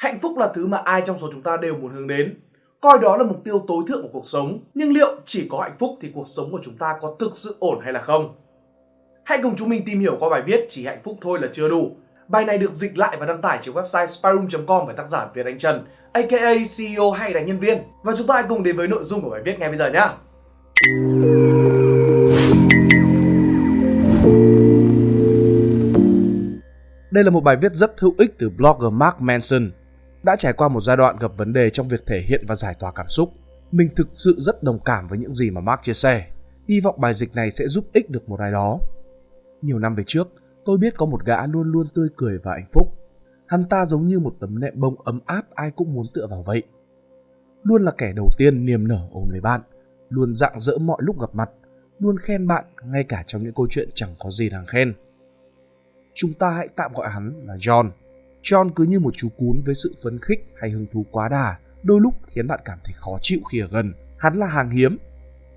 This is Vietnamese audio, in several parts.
Hạnh phúc là thứ mà ai trong số chúng ta đều muốn hướng đến. Coi đó là mục tiêu tối thượng của cuộc sống. Nhưng liệu chỉ có hạnh phúc thì cuộc sống của chúng ta có thực sự ổn hay là không? Hãy cùng chúng mình tìm hiểu qua bài viết Chỉ hạnh phúc thôi là chưa đủ. Bài này được dịch lại và đăng tải trên website spyroom.com bởi tác giả Việt Anh Trần, aka CEO hay là nhân viên. Và chúng ta hãy cùng đến với nội dung của bài viết ngay bây giờ nhé. Đây là một bài viết rất hữu ích từ blogger Mark Manson. Đã trải qua một giai đoạn gặp vấn đề trong việc thể hiện và giải tỏa cảm xúc. Mình thực sự rất đồng cảm với những gì mà Mark chia sẻ. Hy vọng bài dịch này sẽ giúp ích được một ai đó. Nhiều năm về trước, tôi biết có một gã luôn luôn tươi cười và hạnh phúc. Hắn ta giống như một tấm nệm bông ấm áp ai cũng muốn tựa vào vậy. Luôn là kẻ đầu tiên niềm nở ôm lấy bạn, luôn rạng rỡ mọi lúc gặp mặt, luôn khen bạn ngay cả trong những câu chuyện chẳng có gì đáng khen chúng ta hãy tạm gọi hắn là John. John cứ như một chú cún với sự phấn khích hay hứng thú quá đà, đôi lúc khiến bạn cảm thấy khó chịu khi ở gần. Hắn là hàng hiếm.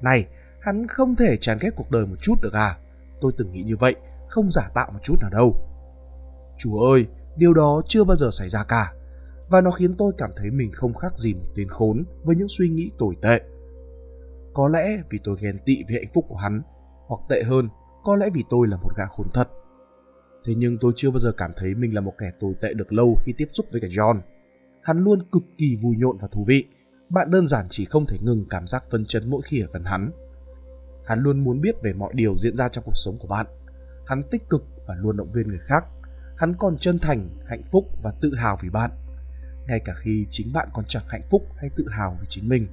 Này, hắn không thể chán ghét cuộc đời một chút được à? Tôi từng nghĩ như vậy, không giả tạo một chút nào đâu. Chúa ơi, điều đó chưa bao giờ xảy ra cả. Và nó khiến tôi cảm thấy mình không khác gì một tên khốn với những suy nghĩ tồi tệ. Có lẽ vì tôi ghen tị với hạnh phúc của hắn, hoặc tệ hơn, có lẽ vì tôi là một gã khốn thật. Thế nhưng tôi chưa bao giờ cảm thấy mình là một kẻ tồi tệ được lâu khi tiếp xúc với cả John. Hắn luôn cực kỳ vui nhộn và thú vị. Bạn đơn giản chỉ không thể ngừng cảm giác phân chấn mỗi khi ở gần hắn. Hắn luôn muốn biết về mọi điều diễn ra trong cuộc sống của bạn. Hắn tích cực và luôn động viên người khác. Hắn còn chân thành, hạnh phúc và tự hào vì bạn. Ngay cả khi chính bạn còn chẳng hạnh phúc hay tự hào vì chính mình.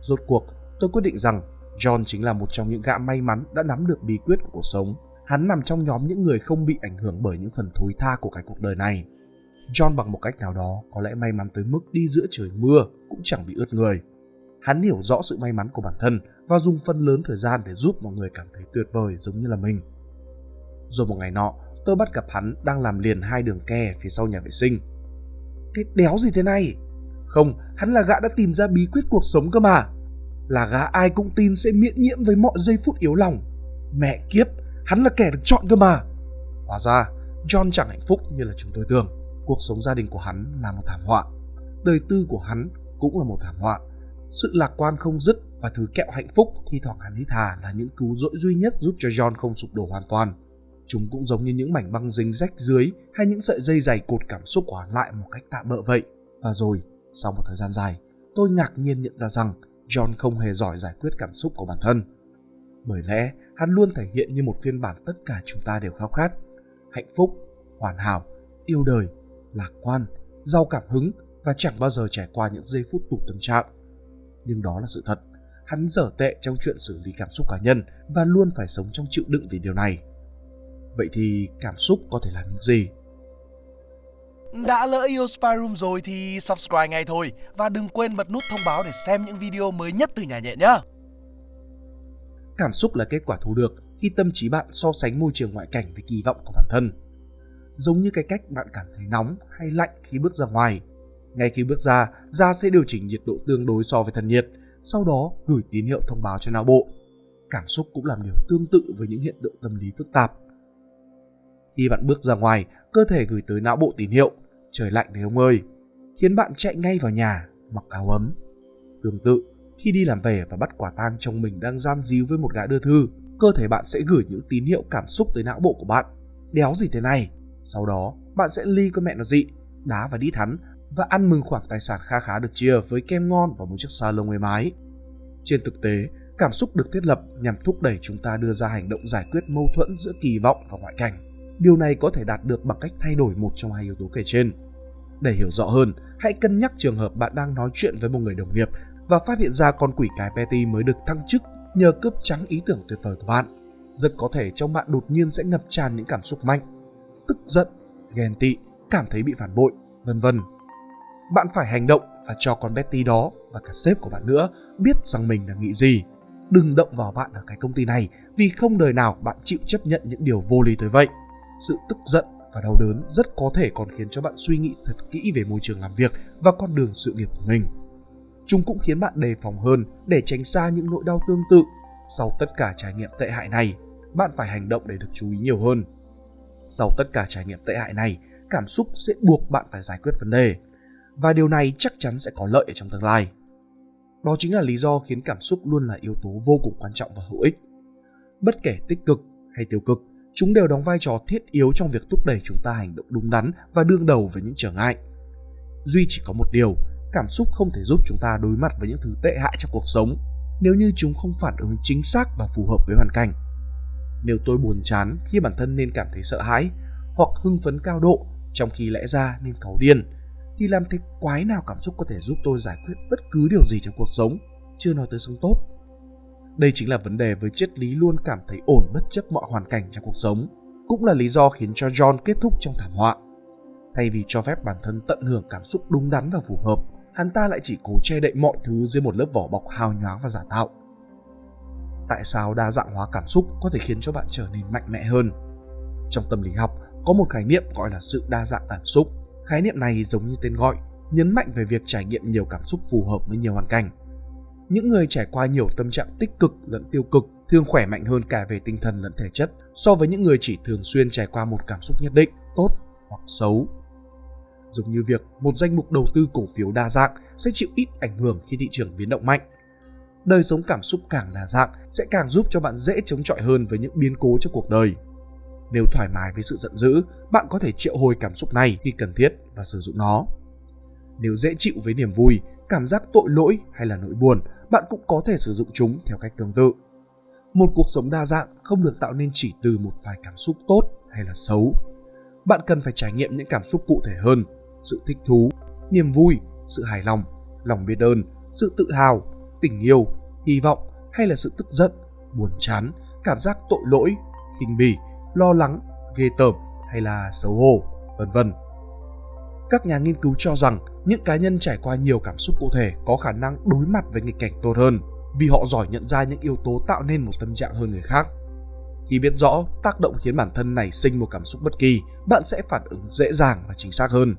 Rốt cuộc, tôi quyết định rằng John chính là một trong những gã may mắn đã nắm được bí quyết của cuộc sống hắn nằm trong nhóm những người không bị ảnh hưởng bởi những phần thối tha của cái cuộc đời này. John bằng một cách nào đó có lẽ may mắn tới mức đi giữa trời mưa cũng chẳng bị ướt người. Hắn hiểu rõ sự may mắn của bản thân và dùng phần lớn thời gian để giúp mọi người cảm thấy tuyệt vời giống như là mình. Rồi một ngày nọ, tôi bắt gặp hắn đang làm liền hai đường ke phía sau nhà vệ sinh. Cái đéo gì thế này? Không, hắn là gã đã tìm ra bí quyết cuộc sống cơ mà. Là gã ai cũng tin sẽ miễn nhiễm với mọi giây phút yếu lòng. Mẹ kiếp, Hắn là kẻ được chọn cơ mà. Hóa ra, John chẳng hạnh phúc như là chúng tôi tưởng. Cuộc sống gia đình của hắn là một thảm họa. Đời tư của hắn cũng là một thảm họa. Sự lạc quan không dứt và thứ kẹo hạnh phúc thi thoảng hắn hít thà là những cứu rỗi duy nhất giúp cho John không sụp đổ hoàn toàn. Chúng cũng giống như những mảnh băng dính rách dưới hay những sợi dây dày cột cảm xúc của hắn lại một cách tạm bỡ vậy. Và rồi, sau một thời gian dài, tôi ngạc nhiên nhận ra rằng John không hề giỏi giải quyết cảm xúc của bản thân. Bởi lẽ hắn luôn thể hiện như một phiên bản tất cả chúng ta đều khao khát. Hạnh phúc, hoàn hảo, yêu đời, lạc quan, giàu cảm hứng và chẳng bao giờ trải qua những giây phút tụt tâm trạng. Nhưng đó là sự thật. Hắn dở tệ trong chuyện xử lý cảm xúc cá nhân và luôn phải sống trong chịu đựng vì điều này. Vậy thì cảm xúc có thể làm những gì? Đã lỡ yêu Spy Room rồi thì subscribe ngay thôi và đừng quên bật nút thông báo để xem những video mới nhất từ nhà nhện nhé. Cảm xúc là kết quả thu được khi tâm trí bạn so sánh môi trường ngoại cảnh với kỳ vọng của bản thân. Giống như cái cách bạn cảm thấy nóng hay lạnh khi bước ra ngoài. Ngay khi bước ra, da sẽ điều chỉnh nhiệt độ tương đối so với thân nhiệt, sau đó gửi tín hiệu thông báo cho não bộ. Cảm xúc cũng làm điều tương tự với những hiện tượng tâm lý phức tạp. Khi bạn bước ra ngoài, cơ thể gửi tới não bộ tín hiệu trời lạnh đấy ông ơi, khiến bạn chạy ngay vào nhà mặc áo ấm. Tương tự, khi đi làm về và bắt quả tang chồng mình đang gian díu với một gã đưa thư, cơ thể bạn sẽ gửi những tín hiệu cảm xúc tới não bộ của bạn. Đéo gì thế này? Sau đó, bạn sẽ ly con mẹ nó dị, đá và đít hắn và ăn mừng khoản tài sản kha khá được chia với kem ngon và một chiếc salon êm ái. Trên thực tế, cảm xúc được thiết lập nhằm thúc đẩy chúng ta đưa ra hành động giải quyết mâu thuẫn giữa kỳ vọng và ngoại cảnh. Điều này có thể đạt được bằng cách thay đổi một trong hai yếu tố kể trên. Để hiểu rõ hơn, hãy cân nhắc trường hợp bạn đang nói chuyện với một người đồng nghiệp và phát hiện ra con quỷ cái Petty mới được thăng chức nhờ cướp trắng ý tưởng tuyệt vời của bạn. Rất có thể trong bạn đột nhiên sẽ ngập tràn những cảm xúc mạnh, tức giận, ghen tị, cảm thấy bị phản bội, vân vân. Bạn phải hành động và cho con Betty đó và cả sếp của bạn nữa biết rằng mình đang nghĩ gì. Đừng động vào bạn ở cái công ty này vì không đời nào bạn chịu chấp nhận những điều vô lý tới vậy. Sự tức giận và đau đớn rất có thể còn khiến cho bạn suy nghĩ thật kỹ về môi trường làm việc và con đường sự nghiệp của mình chúng cũng khiến bạn đề phòng hơn để tránh xa những nỗi đau tương tự. Sau tất cả trải nghiệm tệ hại này, bạn phải hành động để được chú ý nhiều hơn. Sau tất cả trải nghiệm tệ hại này, cảm xúc sẽ buộc bạn phải giải quyết vấn đề. và điều này chắc chắn sẽ có lợi ở trong tương lai. Đó chính là lý do khiến cảm xúc luôn là yếu tố vô cùng quan trọng và hữu ích. Bất kể tích cực hay tiêu cực, chúng đều đóng vai trò thiết yếu trong việc thúc đẩy chúng ta hành động đúng đắn và đương đầu với những trở ngại. Duy chỉ có một điều, cảm xúc không thể giúp chúng ta đối mặt với những thứ tệ hại trong cuộc sống nếu như chúng không phản ứng chính xác và phù hợp với hoàn cảnh. Nếu tôi buồn chán khi bản thân nên cảm thấy sợ hãi, hoặc hưng phấn cao độ trong khi lẽ ra nên cáu điên, thì làm thế quái nào cảm xúc có thể giúp tôi giải quyết bất cứ điều gì trong cuộc sống, chưa nói tới sống tốt. Đây chính là vấn đề với triết lý luôn cảm thấy ổn bất chấp mọi hoàn cảnh trong cuộc sống, cũng là lý do khiến cho John kết thúc trong thảm họa. Thay vì cho phép bản thân tận hưởng cảm xúc đúng đắn và phù hợp, hắn ta lại chỉ cố che đậy mọi thứ dưới một lớp vỏ bọc hào nhoáng và giả tạo. Tại sao đa dạng hóa cảm xúc có thể khiến cho bạn trở nên mạnh mẽ hơn? Trong tâm lý học, có một khái niệm gọi là sự đa dạng cảm xúc. Khái niệm này giống như tên gọi, nhấn mạnh về việc trải nghiệm nhiều cảm xúc phù hợp với nhiều hoàn cảnh. Những người trải qua nhiều tâm trạng tích cực lẫn tiêu cực thường khỏe mạnh hơn cả về tinh thần lẫn thể chất so với những người chỉ thường xuyên trải qua một cảm xúc nhất định, tốt hoặc xấu giống như việc một danh mục đầu tư cổ phiếu đa dạng sẽ chịu ít ảnh hưởng khi thị trường biến động mạnh. Đời sống cảm xúc càng đa dạng sẽ càng giúp cho bạn dễ chống chọi hơn với những biến cố trong cuộc đời. Nếu thoải mái với sự giận dữ, bạn có thể triệu hồi cảm xúc này khi cần thiết và sử dụng nó. Nếu dễ chịu với niềm vui, cảm giác tội lỗi hay là nỗi buồn, bạn cũng có thể sử dụng chúng theo cách tương tự. Một cuộc sống đa dạng không được tạo nên chỉ từ một vài cảm xúc tốt hay là xấu. Bạn cần phải trải nghiệm những cảm xúc cụ thể hơn sự thích thú, niềm vui, sự hài lòng, lòng biết ơn, sự tự hào, tình yêu, hy vọng hay là sự tức giận, buồn chán, cảm giác tội lỗi, khinh bỉ, lo lắng, ghê tởm hay là xấu hổ, vân vân. Các nhà nghiên cứu cho rằng những cá nhân trải qua nhiều cảm xúc cụ thể có khả năng đối mặt với nghịch cảnh tốt hơn vì họ giỏi nhận ra những yếu tố tạo nên một tâm trạng hơn người khác. Khi biết rõ tác động khiến bản thân nảy sinh một cảm xúc bất kỳ, bạn sẽ phản ứng dễ dàng và chính xác hơn.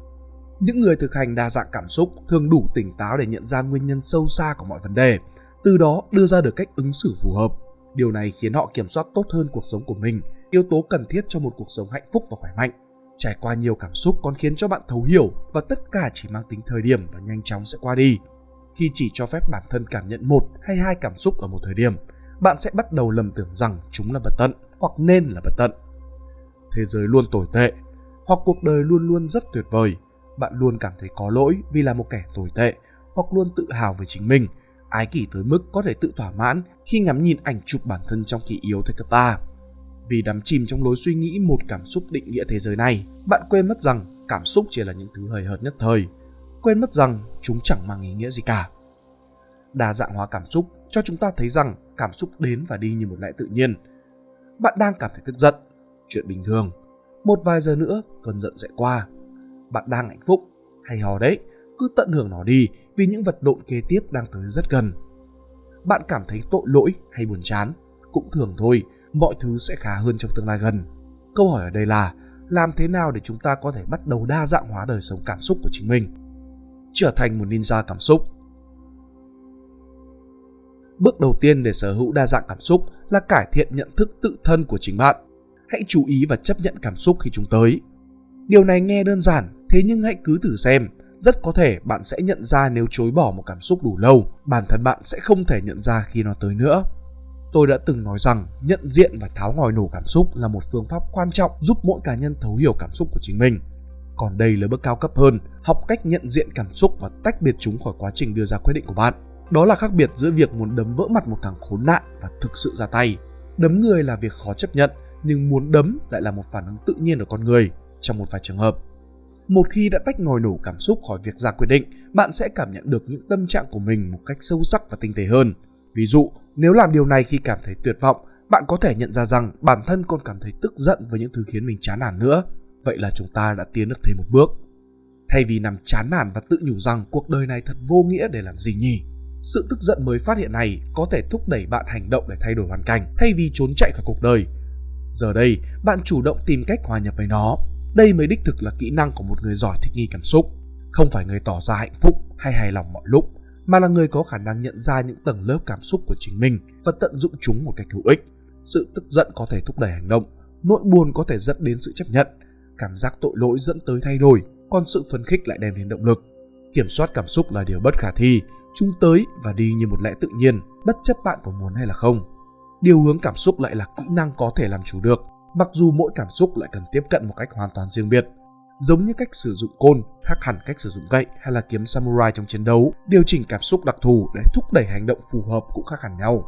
Những người thực hành đa dạng cảm xúc thường đủ tỉnh táo để nhận ra nguyên nhân sâu xa của mọi vấn đề, từ đó đưa ra được cách ứng xử phù hợp. Điều này khiến họ kiểm soát tốt hơn cuộc sống của mình, yếu tố cần thiết cho một cuộc sống hạnh phúc và khỏe mạnh. Trải qua nhiều cảm xúc còn khiến cho bạn thấu hiểu và tất cả chỉ mang tính thời điểm và nhanh chóng sẽ qua đi. Khi chỉ cho phép bản thân cảm nhận một hay hai cảm xúc ở một thời điểm, bạn sẽ bắt đầu lầm tưởng rằng chúng là bất tận hoặc nên là bất tận. Thế giới luôn tồi tệ, hoặc cuộc đời luôn luôn rất tuyệt vời, bạn luôn cảm thấy có lỗi vì là một kẻ tồi tệ hoặc luôn tự hào về chính mình, ái kỷ tới mức có thể tự thỏa mãn khi ngắm nhìn ảnh chụp bản thân trong kỳ yếu thời cấp 3. Vì đắm chìm trong lối suy nghĩ một cảm xúc định nghĩa thế giới này, bạn quên mất rằng cảm xúc chỉ là những thứ hời hợt nhất thời, quên mất rằng chúng chẳng mang ý nghĩa gì cả. Đa dạng hóa cảm xúc cho chúng ta thấy rằng cảm xúc đến và đi như một lẽ tự nhiên. Bạn đang cảm thấy tức giận, chuyện bình thường. Một vài giờ nữa, cơn giận sẽ qua bạn đang hạnh phúc, hay hò đấy, cứ tận hưởng nó đi vì những vật lộn kế tiếp đang tới rất gần. Bạn cảm thấy tội lỗi hay buồn chán, cũng thường thôi, mọi thứ sẽ khá hơn trong tương lai gần. Câu hỏi ở đây là làm thế nào để chúng ta có thể bắt đầu đa dạng hóa đời sống cảm xúc của chính mình? Trở thành một ninja cảm xúc. Bước đầu tiên để sở hữu đa dạng cảm xúc là cải thiện nhận thức tự thân của chính bạn. Hãy chú ý và chấp nhận cảm xúc khi chúng tới. Điều này nghe đơn giản Thế nhưng hãy cứ thử xem, rất có thể bạn sẽ nhận ra nếu chối bỏ một cảm xúc đủ lâu, bản thân bạn sẽ không thể nhận ra khi nó tới nữa. Tôi đã từng nói rằng nhận diện và tháo ngòi nổ cảm xúc là một phương pháp quan trọng giúp mỗi cá nhân thấu hiểu cảm xúc của chính mình. Còn đây là bước cao cấp hơn, học cách nhận diện cảm xúc và tách biệt chúng khỏi quá trình đưa ra quyết định của bạn. Đó là khác biệt giữa việc muốn đấm vỡ mặt một thằng khốn nạn và thực sự ra tay. Đấm người là việc khó chấp nhận, nhưng muốn đấm lại là một phản ứng tự nhiên của con người trong một vài trường hợp. Một khi đã tách ngòi nổ cảm xúc khỏi việc ra quyết định, bạn sẽ cảm nhận được những tâm trạng của mình một cách sâu sắc và tinh tế hơn. Ví dụ, nếu làm điều này khi cảm thấy tuyệt vọng, bạn có thể nhận ra rằng bản thân còn cảm thấy tức giận với những thứ khiến mình chán nản nữa. Vậy là chúng ta đã tiến được thêm một bước. Thay vì nằm chán nản và tự nhủ rằng cuộc đời này thật vô nghĩa để làm gì nhỉ? Sự tức giận mới phát hiện này có thể thúc đẩy bạn hành động để thay đổi hoàn cảnh thay vì trốn chạy khỏi cuộc đời. Giờ đây, bạn chủ động tìm cách hòa nhập với nó đây mới đích thực là kỹ năng của một người giỏi thích nghi cảm xúc. Không phải người tỏ ra hạnh phúc hay hài lòng mọi lúc, mà là người có khả năng nhận ra những tầng lớp cảm xúc của chính mình và tận dụng chúng một cách hữu ích. Sự tức giận có thể thúc đẩy hành động, nỗi buồn có thể dẫn đến sự chấp nhận, cảm giác tội lỗi dẫn tới thay đổi, còn sự phấn khích lại đem đến động lực. Kiểm soát cảm xúc là điều bất khả thi, chúng tới và đi như một lẽ tự nhiên, bất chấp bạn có muốn hay là không. Điều hướng cảm xúc lại là kỹ năng có thể làm chủ được, mặc dù mỗi cảm xúc lại cần tiếp cận một cách hoàn toàn riêng biệt. Giống như cách sử dụng côn khác hẳn cách sử dụng gậy hay là kiếm samurai trong chiến đấu, điều chỉnh cảm xúc đặc thù để thúc đẩy hành động phù hợp cũng khác hẳn nhau.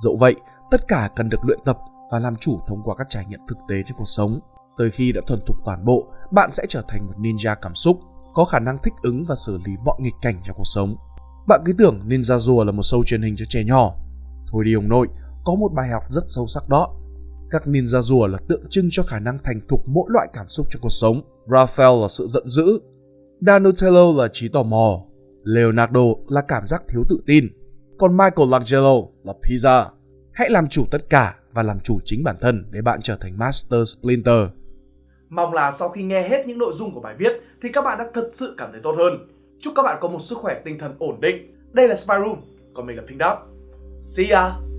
Dẫu vậy, tất cả cần được luyện tập và làm chủ thông qua các trải nghiệm thực tế trong cuộc sống. Tới khi đã thuần thục toàn bộ, bạn sẽ trở thành một ninja cảm xúc, có khả năng thích ứng và xử lý mọi nghịch cảnh trong cuộc sống. Bạn cứ tưởng Ninja Rùa là một show truyền hình cho trẻ nhỏ. Thôi đi ông nội, có một bài học rất sâu sắc đó. Các ninja rùa là tượng trưng cho khả năng thành thục mỗi loại cảm xúc trong cuộc sống. Raphael là sự giận dữ. Danutello là trí tò mò. Leonardo là cảm giác thiếu tự tin. Còn Michelangelo là pizza. Hãy làm chủ tất cả và làm chủ chính bản thân để bạn trở thành Master Splinter. Mong là sau khi nghe hết những nội dung của bài viết thì các bạn đã thật sự cảm thấy tốt hơn. Chúc các bạn có một sức khỏe tinh thần ổn định. Đây là Spy Room, còn mình là Pink Dot. See ya!